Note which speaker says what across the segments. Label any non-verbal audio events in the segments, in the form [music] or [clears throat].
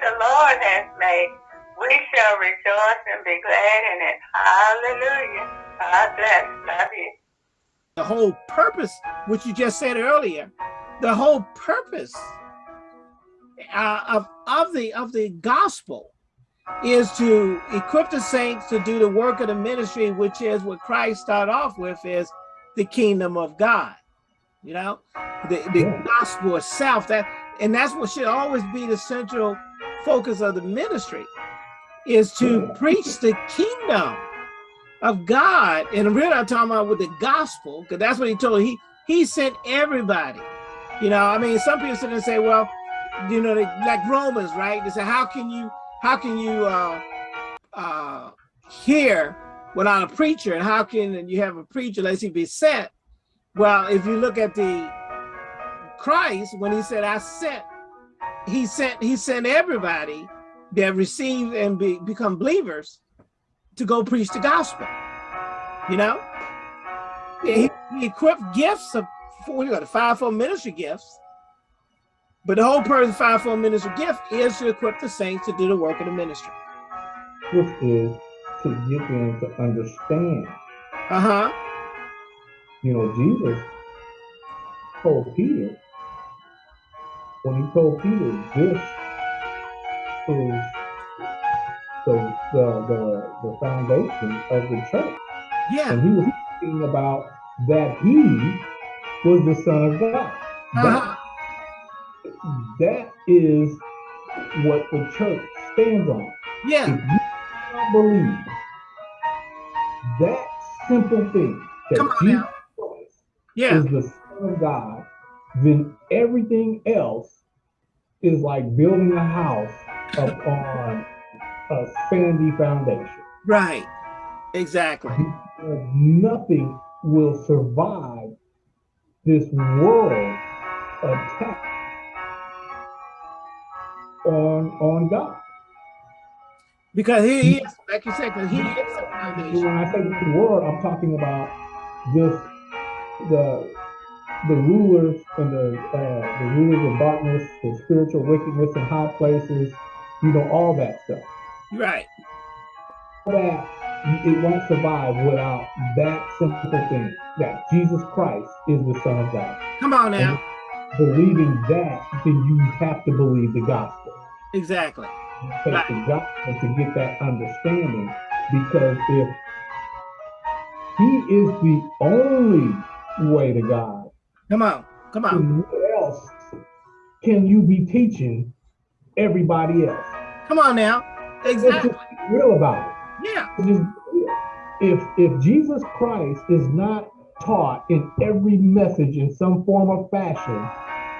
Speaker 1: the Lord has made. We shall rejoice and be glad in it. Hallelujah. God bless. Love you.
Speaker 2: The whole purpose, which you just said earlier, the whole purpose uh, of, of the of the gospel is to equip the saints to do the work of the ministry, which is what Christ started off with is the kingdom of God. You know, the, the yeah. gospel itself, that and that's what should always be the central focus of the ministry is to preach the kingdom of God. And really I'm talking about with the gospel, because that's what he told he he sent everybody. You know, I mean, some people sit and say, well, you know, they, like Romans, right? They say, how can you how can you uh, uh, hear without a preacher? And how can and you have a preacher unless he be sent? Well, if you look at the Christ, when he said, I sent, he sent, he sent everybody that receive and be, become believers to go preach the gospel. You know? He, he equipped gifts of four, you got the fivefold ministry gifts but the whole purpose of fivefold ministry gift is to equip the saints to do the work of the ministry.
Speaker 3: Which is to get them to understand.
Speaker 2: Uh-huh.
Speaker 3: You know, Jesus told Peter, when he told Peter, this is the the the, the foundation of the church.
Speaker 2: Yeah.
Speaker 3: And he was talking about that he was the Son of God. Uh -huh. That that is what the church stands on.
Speaker 2: Yeah.
Speaker 3: If you don't believe that simple thing that Jesus Christ
Speaker 2: yeah.
Speaker 3: is the Son of God, then everything else is like building a house upon a sandy foundation.
Speaker 2: Right. Exactly.
Speaker 3: Nothing will survive this world attack on on God.
Speaker 2: Because he, he is, like you said, because he is the foundation.
Speaker 3: When I say the world, I'm talking about this the the rulers and the uh, the rulers of darkness, the spiritual wickedness in high places, you know, all that stuff.
Speaker 2: Right.
Speaker 3: All that it won't survive without that simple thing that Jesus Christ is the Son of God.
Speaker 2: Come on now.
Speaker 3: And believing that, then you have to believe the gospel.
Speaker 2: Exactly.
Speaker 3: Take right. the gospel to get that understanding because if he is the only way to God.
Speaker 2: Come on, come on.
Speaker 3: What else can you be teaching everybody else?
Speaker 2: Come on now. Exactly.
Speaker 3: Just real about
Speaker 2: it. Yeah.
Speaker 3: if if Jesus Christ is not taught in every message in some form or fashion,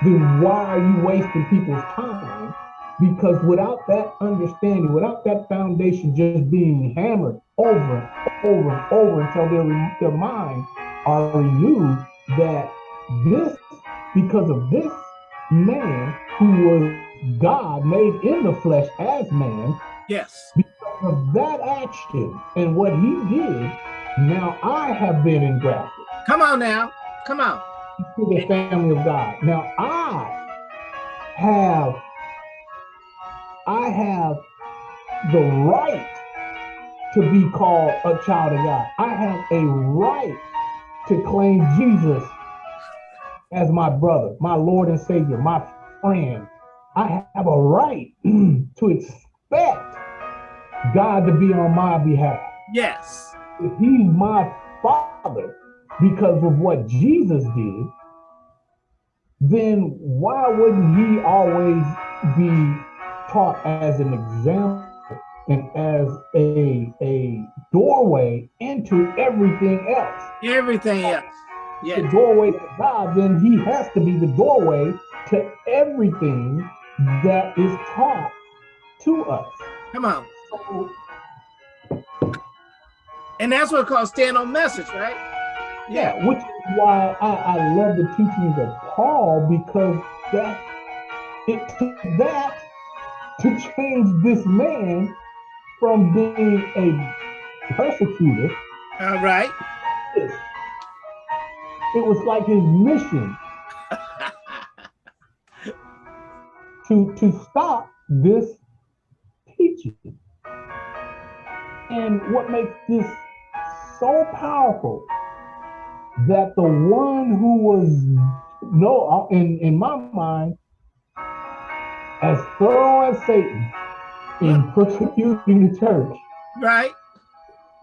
Speaker 3: then why are you wasting people's time because without that understanding, without that foundation just being hammered over and over and over until their, their mind are renewed, that this, because of this man who was God made in the flesh as man,
Speaker 2: yes,
Speaker 3: because of that action and what he did, now I have been engrafted.
Speaker 2: Come on now, come on.
Speaker 3: To the family of God. Now I have I have the right to be called a child of God. I have a right to claim Jesus as my brother, my Lord and Savior, my friend. I have a right [clears throat] to expect God to be on my behalf.
Speaker 2: Yes.
Speaker 3: If he's my father because of what Jesus did, then why wouldn't he always be taught as an example and as a a doorway into everything else.
Speaker 2: Everything else.
Speaker 3: Yeah. The doorway to God, then he has to be the doorway to everything that is taught to us.
Speaker 2: Come on. So, and that's what called stand on message, right?
Speaker 3: Yeah, which is why I, I love the teachings of Paul because that it took that to change this man from being a persecutor.
Speaker 2: All right.
Speaker 3: It was like his mission to, to stop this teaching. And what makes this so powerful that the one who was no in, in my mind as thorough as Satan in [laughs] persecuting the church,
Speaker 2: right?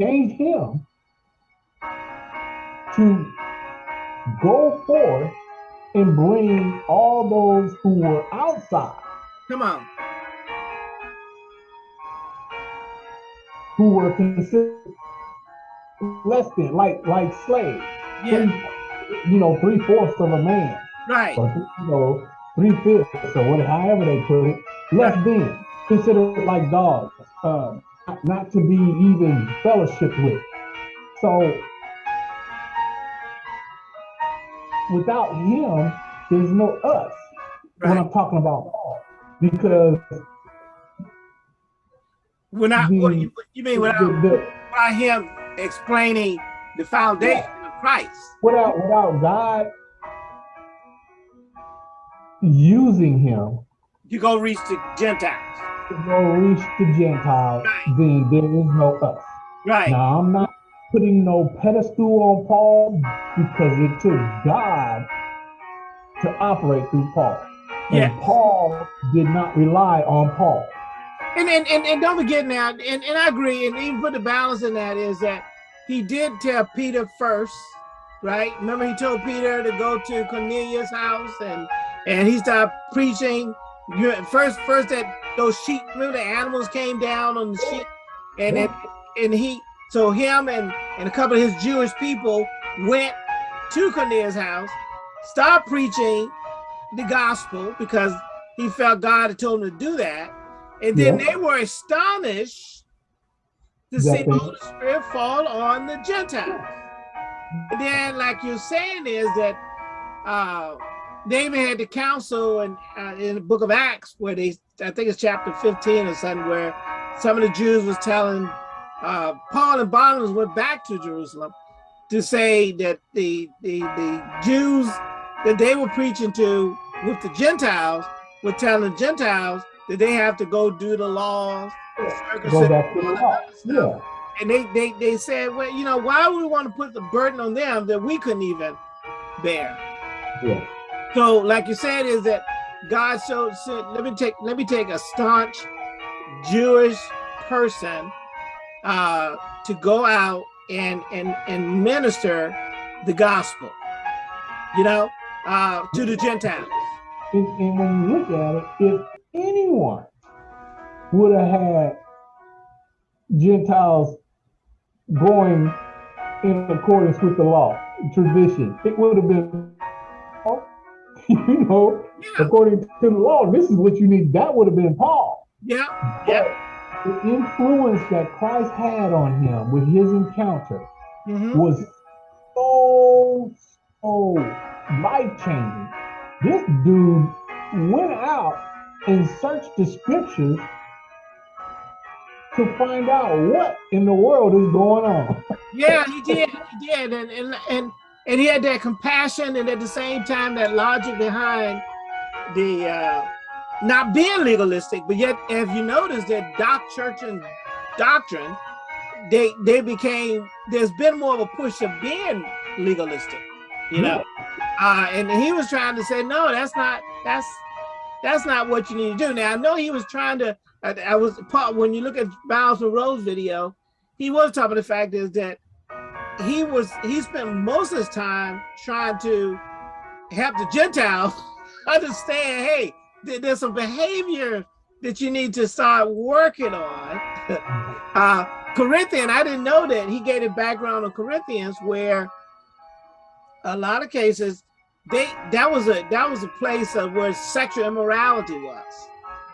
Speaker 3: Changed him to go forth and bring all those who were outside.
Speaker 2: Come on.
Speaker 3: Who were considered less than, like like slaves.
Speaker 2: Yeah.
Speaker 3: Three, you know, three fourths of a man.
Speaker 2: Right.
Speaker 3: Or, you know, three fifths or whatever, however they put it, less right. than, considered like dogs, uh, not to be even fellowship with. So without him, there's no us right. when I'm talking about Paul. Because
Speaker 2: we're not the, what you, you mean without, the, the, without him explaining the foundation yeah. of Christ.
Speaker 3: Without without God using him
Speaker 2: you go reach the Gentiles.
Speaker 3: To go reach the Gentiles, right. then there is no us.
Speaker 2: Right.
Speaker 3: Now I'm not putting no pedestal on Paul because it took God to operate through Paul.
Speaker 2: Yes.
Speaker 3: And Paul did not rely on Paul.
Speaker 2: And and, and, and don't forget now, and, and I agree, and even put the balance in that is that he did tell Peter first, right? Remember he told Peter to go to Cornelius' house and and he started preaching. First, first that those sheep, remember the animals came down on the sheep, and and, and he so him and, and a couple of his Jewish people went to Cornelius' house, started preaching the gospel because he felt God had told him to do that. And then yeah. they were astonished to see the Holy Spirit fall on the Gentiles. And then, like you're saying, is that uh, David had the council and uh, in the book of Acts where they, I think it's chapter 15 or something, where some of the Jews was telling uh, Paul and Barnabas went back to Jerusalem to say that the, the, the Jews that they were preaching to with the Gentiles were telling the Gentiles that they have to go do the laws,
Speaker 3: go back to the law. Yeah.
Speaker 2: And they, they, they said, well, you know, why would we want to put the burden on them that we couldn't even bear?
Speaker 3: Yeah.
Speaker 2: So, like you said, is that God showed, let me take, let me take a staunch Jewish person uh, to go out and, and, and minister the gospel, you know, uh, to the Gentiles.
Speaker 3: And, and when you look at it, if anyone would have had Gentiles going in accordance with the law, tradition, it would have been, [laughs] you know, yeah. according to the law, this is what you need. That would have been Paul.
Speaker 2: Yeah. Yeah
Speaker 3: the influence that Christ had on him with his encounter mm -hmm. was so, so life changing. This dude went out and searched the scriptures to find out what in the world is going on.
Speaker 2: yeah, he did. He did. And, and, and, and he had that compassion and at the same time that logic behind the uh, not being legalistic, but yet if you notice that doc church and doctrine, they they became there's been more of a push of being legalistic, you know. Uh, and he was trying to say, no, that's not that's that's not what you need to do. Now I know he was trying to. I, I was part when you look at Myles Munroe's video, he was talking about the fact is that he was he spent most of his time trying to help the Gentiles [laughs] understand, hey, there's some behavior that you need to start working on. [laughs] uh, Corinthian, I didn't know that. He gave a background on Corinthians where a lot of cases they that was a that was a place of where sexual immorality was,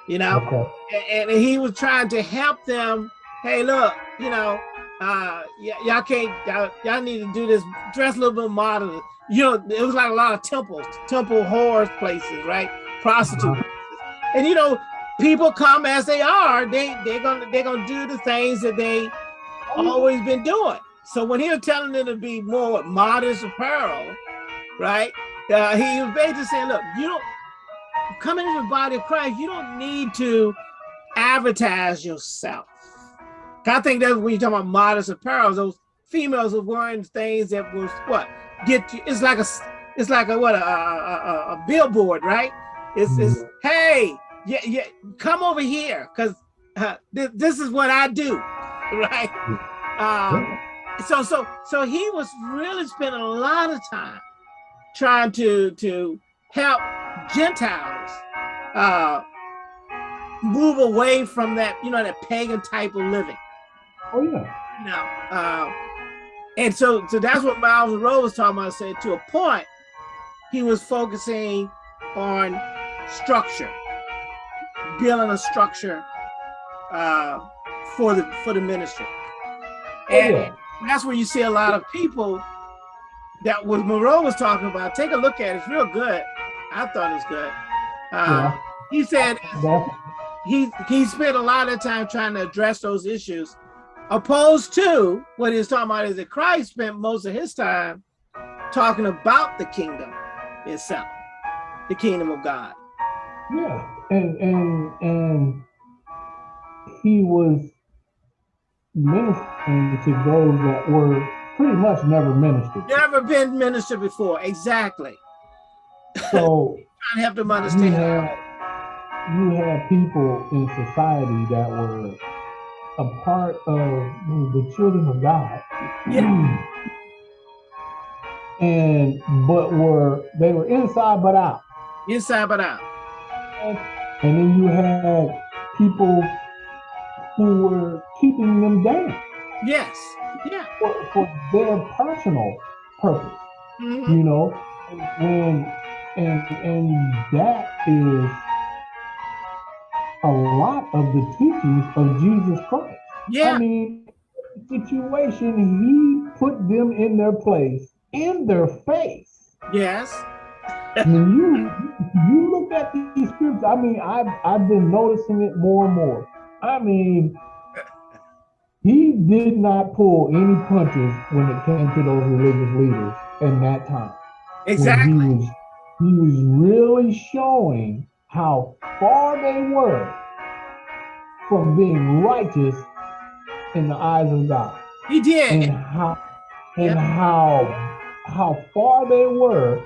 Speaker 2: you know, okay. and, and, he was trying to help them. Hey, look, you know, uh, y'all can't y'all need to do this. Dress a little bit modern. You know, it was like a lot of temples, temple whores places, right? Prostitutes. And you know, people come as they are. They they're gonna they're gonna do the things that they always been doing. So when he was telling them to be more modest apparel, right? Uh, he was basically saying, look, you don't come into the body of Christ. You don't need to advertise yourself. I think that's when you talk about modest apparel, those females are wearing things that was what get you. It's like a, it's like a what a, a, a billboard, right? It's, mm -hmm. it's mm-hmm. hey, yeah, yeah, come over here because uh, th this is what I do, [laughs] right? Um, so so so he was really spending a lot of time trying to to help Gentiles uh, move away from that, you know, that pagan type of living.
Speaker 3: Oh yeah.
Speaker 2: You know, uh, and so so that's what Myles Munroe was talking about. Said to a point, he was focusing on structure, building a structure uh, for the for the ministry. Oh, and yeah. that's where you see a lot of people that what Munroe was talking about. Take a look at it. It's real good. I thought it was good. Uh, yeah. He said he he spent a lot of time trying to address those issues, opposed to what he was talking about is that Christ spent most of his time talking about the kingdom itself, the kingdom of God.
Speaker 3: Yeah, and and and he was ministering to those that were pretty much never ministered.
Speaker 2: Never been ministered before, exactly.
Speaker 3: So [laughs]
Speaker 2: trying to help them understand.
Speaker 3: You had, you had people in society that were a part of the children of God.
Speaker 2: Yeah.
Speaker 3: and but were they were inside but out.
Speaker 2: Inside but out.
Speaker 3: And, then you had people who were keeping them down.
Speaker 2: Yes. Yeah.
Speaker 3: For, for their personal purpose. Mm -hmm. You know, and and and that is a lot of the teachings of Jesus Christ.
Speaker 2: Yeah.
Speaker 3: I mean, situation he put them in their place, in their face.
Speaker 2: Yes.
Speaker 3: When you you look at these scriptures, I mean, I've I've been noticing it more and more. I mean, he did not pull any punches when it came to those religious leaders in that time.
Speaker 2: Exactly.
Speaker 3: He was, he was really showing how far they were from being righteous in the eyes of God.
Speaker 2: He did.
Speaker 3: And how and yep. how how far they were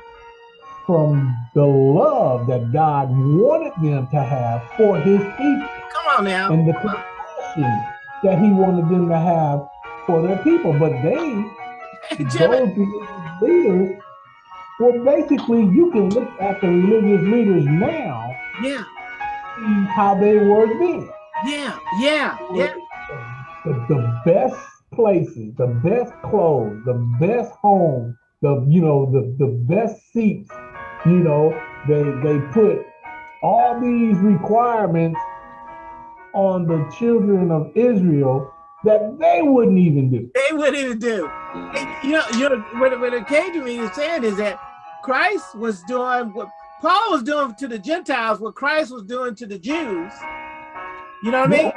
Speaker 3: from the love that God wanted them to have for his people.
Speaker 2: Come on now.
Speaker 3: And the compassion that he wanted them to have for their people. But they, those leaders, well, basically, you can look at the religious leaders now.
Speaker 2: Yeah.
Speaker 3: See how they were then.
Speaker 2: Yeah, yeah, yeah.
Speaker 3: The, the best places, the best clothes, the best home, the you know the the best seats. You know, they they put all these requirements on the children of Israel that they wouldn't even do.
Speaker 2: They wouldn't even do. you know, you know what, what it came to me is saying is that Christ was doing what Paul was doing to the Gentiles, what Christ was doing to the Jews. You know what I mean?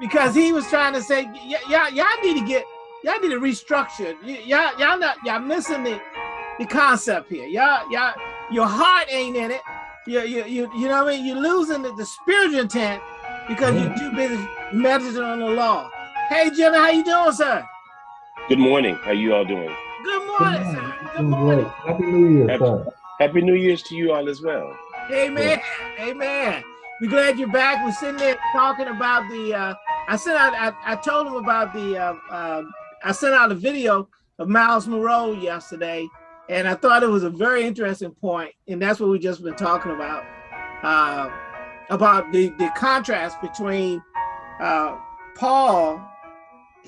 Speaker 2: Because he was trying to say, y'all, y'all need to get, y'all need to restructure. Y'all, y'all not, y'all missing the, the concept here. Y'all, y'all, your heart ain't in it. You, you, you, you know what I mean? You're losing the, the spiritual intent because you're too busy meditating on the law. Hey, Jimmy, how you doing, sir?
Speaker 4: Good morning. How you all doing?
Speaker 2: Good morning, Good sir. Good morning.
Speaker 3: Happy New Year, happy, sir.
Speaker 4: Happy New Year's to you all as well.
Speaker 2: Amen. Yeah. Amen. We're glad you're back. We're sitting there talking about the, uh, I sent out, I, I told him about the, uh, uh, I sent out a video of Myles Munroe yesterday, and I thought it was a very interesting point, and that's what we've just been talking about. Uh, about the, the contrast between uh, Paul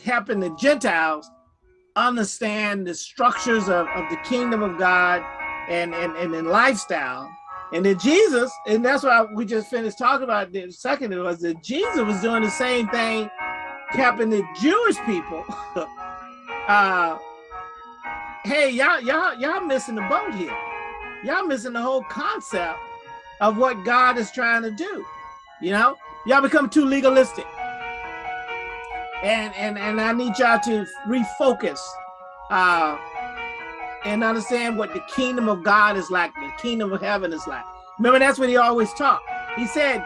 Speaker 2: helping the Gentiles understand the structures of, of the kingdom of God and, and, and in lifestyle. And then Jesus, and that's why we just finished talking about the second it was that Jesus was doing the same thing, helping the Jewish people. [laughs] uh, hey, y'all, y'all, y'all missing the boat here. Y'all missing the whole concept of what God is trying to do. You know, y'all become too legalistic. And and and I need y'all to refocus uh and understand what the kingdom of God is like, the kingdom of heaven is like. Remember, that's what he always taught. He said,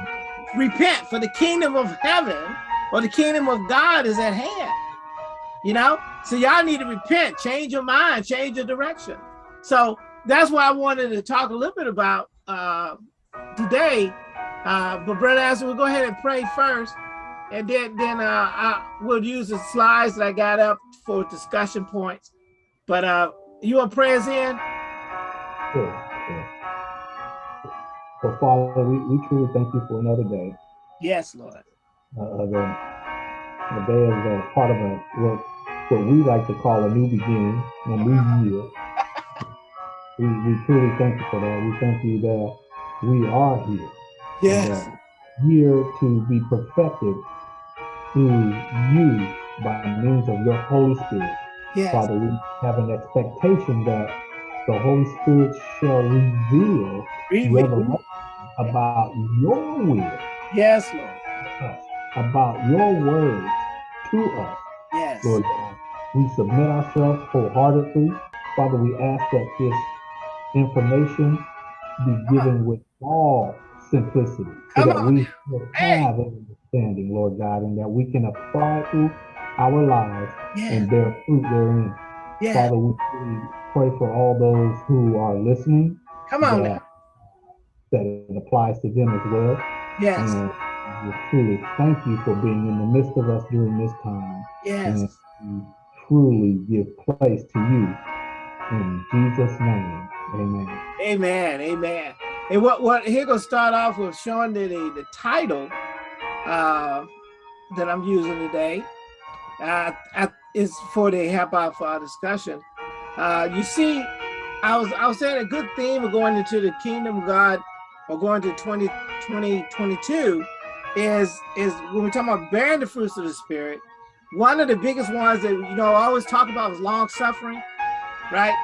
Speaker 2: repent for the kingdom of heaven or the kingdom of God is at hand. You know, so y'all need to repent, change your mind, change your direction. So that's why I wanted to talk a little bit about uh, today. Uh, but Brother Asher, we'll go ahead and pray first, and then then uh, I will use the slides that I got up for discussion points. But uh, you want prayers in?
Speaker 3: Sure. So Father, we, we truly thank you for another day.
Speaker 2: Yes, Lord.
Speaker 3: Uh, the, the day is a part of a what, what we like to call a new beginning, a new year. We, we truly thank you for that. We thank you that we are here.
Speaker 2: Yes.
Speaker 3: Here to be perfected through you by means of your Holy Spirit.
Speaker 2: Yes.
Speaker 3: Father, we have an expectation that the Holy Spirit shall reveal revelation about your will,
Speaker 2: Yes, Lord.
Speaker 3: us, about your word to us,
Speaker 2: Yes.
Speaker 3: Lord. We submit ourselves wholeheartedly. Father, we ask that this information be given with all simplicity so that we have an understanding, Lord God, and that we can apply it to our lives
Speaker 2: Yes.
Speaker 3: and bear fruit therein.
Speaker 2: Yes.
Speaker 3: Father, we pray for all those who are listening
Speaker 2: Come on
Speaker 3: that,
Speaker 2: now.
Speaker 3: that it applies to them as well.
Speaker 2: Yes.
Speaker 3: And we truly thank you for being in the midst of us during this time.
Speaker 2: Yes.
Speaker 3: And truly give place to you. In Jesus' name, amen.
Speaker 2: Amen. Amen. And what what here gonna start off with showing the the, title uh, that I'm using today. Uh, is for the help out for our discussion. Uh, you see, I was I was saying a good theme of going into the kingdom of God or going to 20, 2022 is is when we're talking about bearing the fruits of the spirit. One of the biggest ones that you know I always talk about is long suffering, right?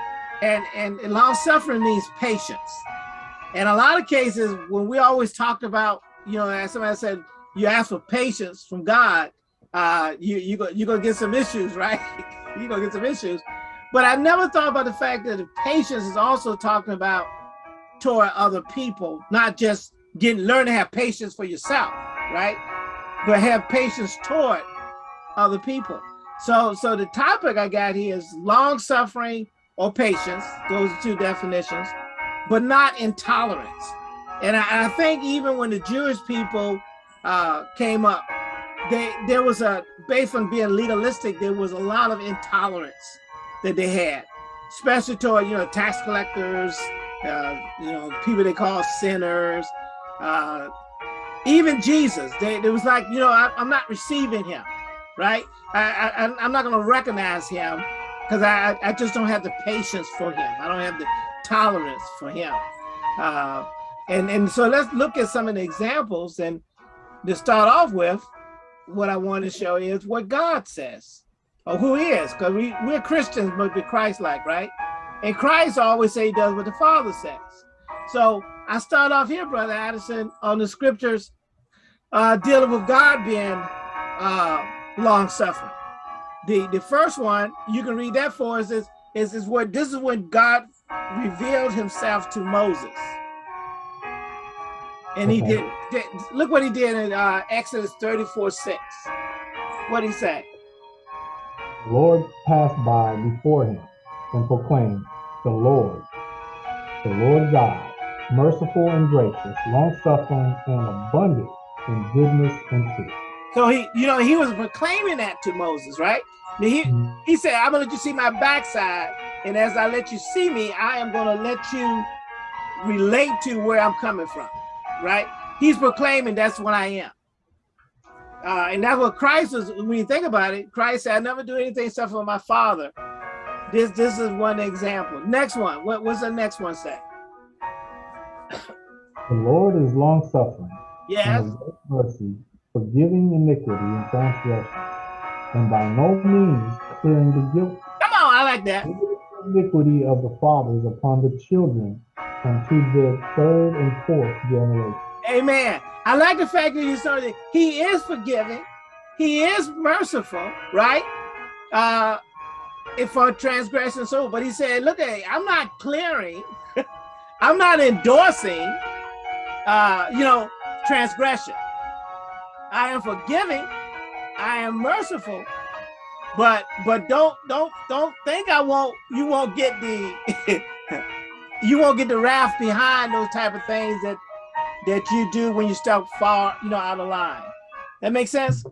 Speaker 2: And and, and long suffering means patience. And a lot of cases, when we always talked about, you know, as somebody said, you ask for patience from God, uh, you you go you're gonna get some issues, [laughs] right? you're gonna get some issues. But I never thought about the fact that patience is also talking about toward other people, not just getting learn to have patience for yourself, right? But have patience toward other people. So so the topic I got here is long suffering or patience. Those are two definitions, but not intolerance. And I, I think even when the Jewish people uh, came up, they there was a based on being legalistic, there was a lot of intolerance that they had, especially toward you know tax collectors, uh, you know people they call sinners, uh, even Jesus. They it was like you know I, I'm not receiving him, right? I, I I'm not going to recognize him because I I just don't have the patience for him. I don't have the tolerance for him. Uh, and and so let's look at some of the examples and to start off with, what I want to show is what God says or who he is, because we, we're Christians, but we're Christ-like, right? And Christ always say he does what the Father says. So I start off here, Brother Addison, on the scriptures uh, dealing with God being uh, long-suffering. The the first one, you can read that for us, is, is, is what this is when God revealed himself to Moses. And he
Speaker 3: Okay.
Speaker 2: did, did, look what he did in uh, Exodus 34, 6. What he say?
Speaker 3: The Lord passed by before him and proclaimed, The Lord, the Lord God, merciful and gracious, long suffering and abundant in goodness and truth.
Speaker 2: So he, you know, he was proclaiming that to Moses, right? He, he said, I'm gonna let you see my backside. And as I let you see me, I am gonna let you relate to where I'm coming from, right? He's proclaiming that's what I am. Uh, and that's what Christ is, when you think about it, Christ said, I never do anything except for my father. This this is one example. Next one, what, what's the next one say?
Speaker 3: The Lord is long suffering
Speaker 2: Yes,
Speaker 3: and of great mercy, forgiving iniquity and transgression, and by no means clearing the guilt
Speaker 2: come on, I like that.
Speaker 3: iniquity of the fathers upon the children unto the third and fourth generation.
Speaker 2: Amen. I like the fact that you that He is forgiving. He is merciful, right? Uh, if for transgression, so. But he said, "Look at, I'm not clearing. [laughs] I'm not endorsing. Uh, you know, transgression. I am forgiving, I am merciful, but but don't don't don't think I won't you won't get the [laughs] you won't get the wrath behind those type of things that that you do when you step far, you know, out of line. That makes sense?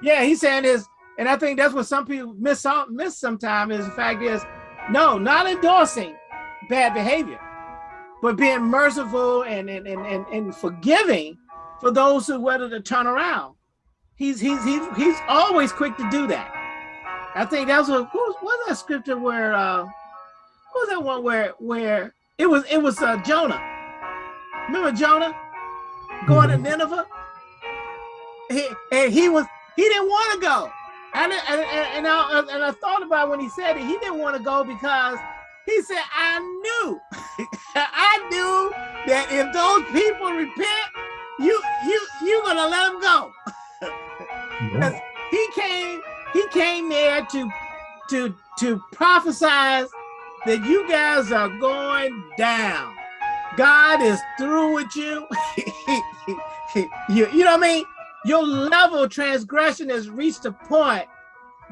Speaker 2: Yeah, he's saying is, and I think that's what some people miss out miss sometimes is the fact is, no, not endorsing bad behavior, but being merciful and and and and, and forgiving for those who whether to turn around. He's he's he's he's always quick to do that. I think that's what what was that scripture where uh what was that one where where it was it was uh Jonah. Remember Jonah going to mm-hmm. Nineveh? He, and he was he didn't want to go. And, and, and, I, and I thought about when he said it, he didn't want to go because he said, I knew, [laughs] I knew that if those people repent, you, you, you're gonna let him go. [laughs] yeah. He came, he came there to, to, to prophesize that you guys are going down. God is through with you. [laughs] you, you know what I mean? Your level of transgression has reached a point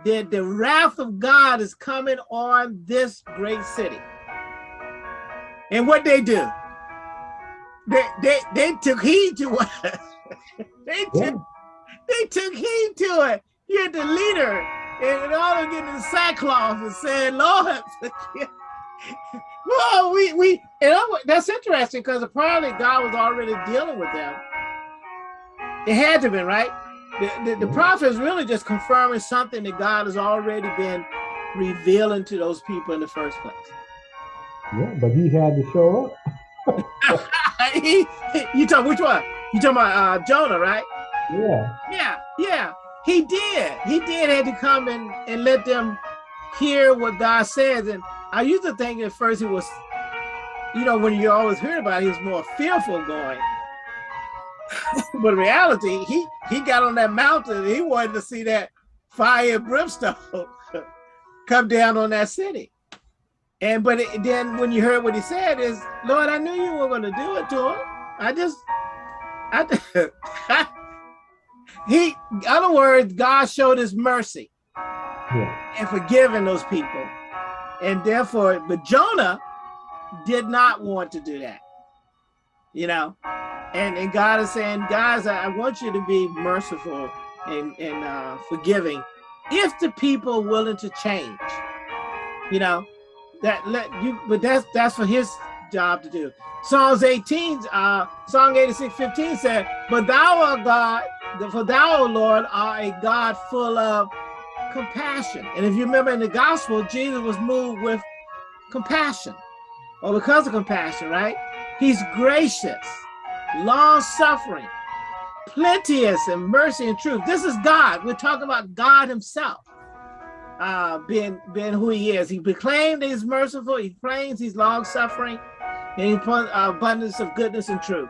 Speaker 2: that the wrath of God is coming on this great city. And what they do? They they they took heed to what [laughs] they took yeah. they took heed to it. You had the leader and all of getting in sackcloth and saying, Lord, [laughs] well, we we and that's interesting because apparently God was already dealing with them it had to have been, right? The, the, the prophet is really just confirming something that God has already been revealing to those people in the first place.
Speaker 3: Yeah, but he had to show
Speaker 2: up. [laughs] you talk which one? You talking about uh, Jonah, right?
Speaker 3: Yeah.
Speaker 2: Yeah, yeah. He did. He did had to come and, and let them hear what God says. And I used to think at first he was, you know, when you always hear about it, he was more fearful going. [laughs] but in reality, he he got on that mountain. he wanted to see that fire and brimstone [laughs] come down on that city. And but it, then when you heard what he said is, Lord, I knew you were going to do it to him. I just, I, [laughs] he, other words, God showed his mercy yeah. and forgiving those people. And therefore, but Jonah did not want to do that, you know? and, and God is saying, guys, I, I want you to be merciful and, and uh, forgiving if the people are willing to change. You know, that let you, but that's that's for his job to do. Psalms 18, uh, Psalm 86, 15 said, But thou art God, for thou, O Lord, are a God full of compassion. And if you remember in the gospel, Jesus was moved with compassion, or because of compassion, right? He's gracious long suffering, plenteous in mercy and truth. This is God. We're talking about God himself uh, being, being who he is. He proclaimed he's merciful. He claims he's long suffering and he put uh, abundance of goodness and truth.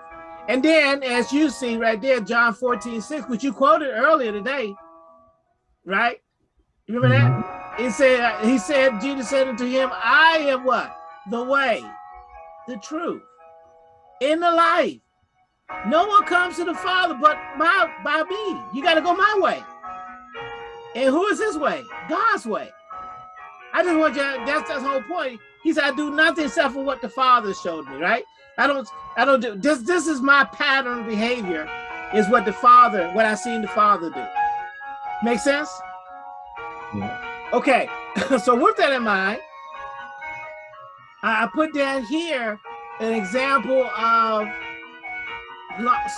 Speaker 2: And then as you see right there, John 14, 6, which you quoted earlier today, right? You remember that? Mm-hmm. He said, he said, Jesus said unto him, I am what? The way, the truth, in the life. No one comes to the Father but by, by me. You got to go my way. And who is his way? God's way. I just want you, that's the whole point. He said, I do nothing except for what the Father showed me, right? I don't, I don't do, this, this is my pattern of behavior, is what the Father, what I seen the Father do. Make sense? Yeah. Okay, [laughs] so with that in mind, I put down here an example of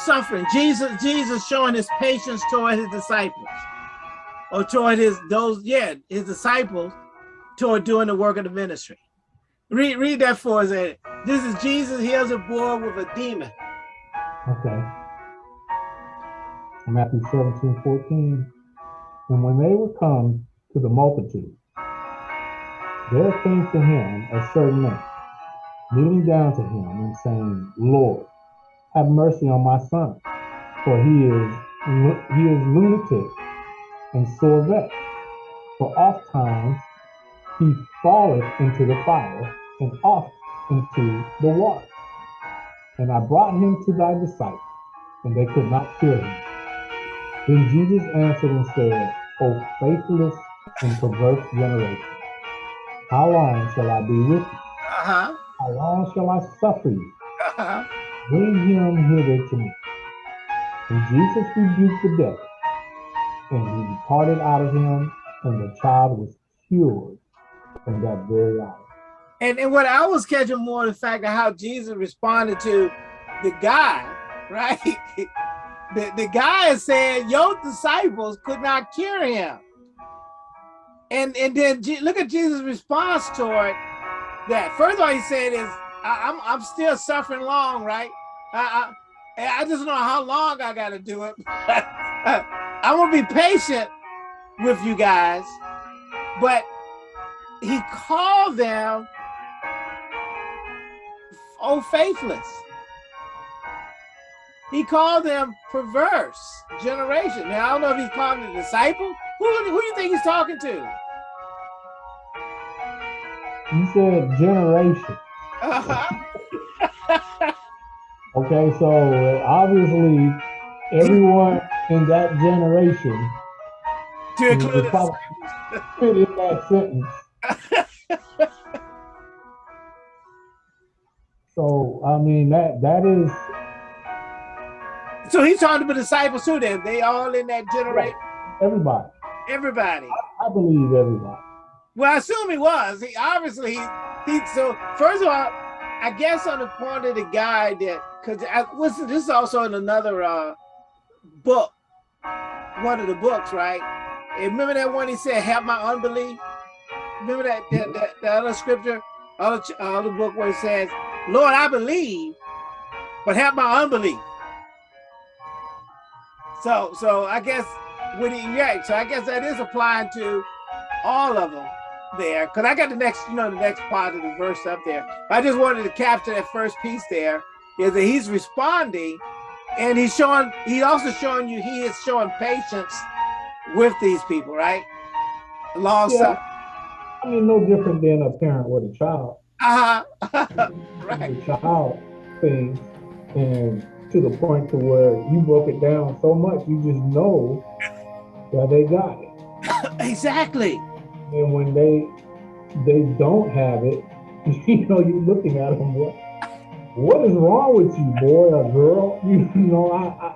Speaker 2: suffering. Jesus, Jesus showing his patience toward his disciples, or toward his those, yeah, his disciples, toward doing the work of the ministry. Read, read that for us. This is Jesus heals a boy with a demon.
Speaker 3: Okay. Matthew 17, 14. And when they were come to the multitude, there came to him a certain man, kneeling down to him and saying, Lord, have mercy on my son, for he is he is lunatic and sore vexed. For oft times he falleth into the fire and oft into the water. And I brought him to thy disciples, and they could not cure him. Then Jesus answered and said, O faithless and perverse generation, how long shall I be with you?
Speaker 2: Uh-huh.
Speaker 3: How long shall I suffer you?
Speaker 2: Uh-huh.
Speaker 3: Bring him hither to me. And Jesus rebuked the devil, and he departed out of him, and the child was cured from that very hour.
Speaker 2: And, and what I was catching more the fact of how Jesus responded to the guy, [laughs] right? the, the guy said, your disciples could not cure him. And, and then Je- look at Jesus' response toward that. First of all, he said is, I, I'm, I'm still suffering long, right? I, I, I just don't know how long I got to do it. [laughs] I'm gonna be patient with you guys, but he called them oh faithless. He called them perverse generation. Now I don't know if he's calling the disciple. Who who do you think he's talking to?
Speaker 3: You said generation.
Speaker 2: Uh-huh. [laughs]
Speaker 3: Okay, so uh, obviously everyone in that generation
Speaker 2: to include
Speaker 3: probably fit in that sentence. [laughs] So I mean that that is
Speaker 2: So he's talking to the disciples too. Then they all in that generation.
Speaker 3: everybody.
Speaker 2: Everybody.
Speaker 3: I believe everybody.
Speaker 2: Well, I assume he was. He obviously he, he so first of all, I guess on the point of the guy that because I listen, this is also in another uh book, one of the books, right? And remember that one he said, "Have my unbelief." Remember that that, that, that other scripture, other uh, other book where it says, "Lord, I believe, but have my unbelief." So so I guess when he yeah, so I guess that is applying to all of them there because I got the next, you know, the next part of the verse up there. I just wanted to capture that first piece there is that he's responding and he's showing, he also showing you he is showing patience with these people, right? Long
Speaker 3: Yeah. I mean, no different than a parent with a child.
Speaker 2: Uh-huh. [laughs] right.
Speaker 3: The child thing, and to the point to where you broke it down so much, you just know that they got it. [coughs]
Speaker 2: Exactly.
Speaker 3: And when they they don't have it, [laughs] you know, you're looking at them. What what is wrong with you, boy or girl? [laughs] You, know, I, I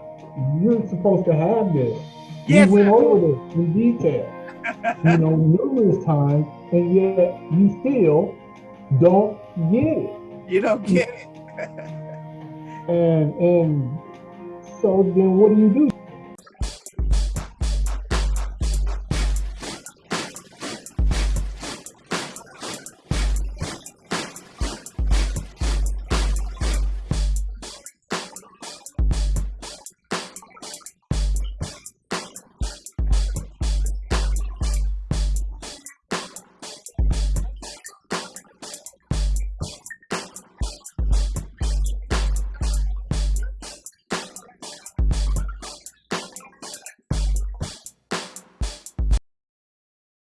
Speaker 3: you're supposed to have this.
Speaker 2: Yes,
Speaker 3: you went over this in detail, [laughs] you know, numerous times, and yet you still don't get it.
Speaker 2: You don't get it.
Speaker 3: And and so then what do you do?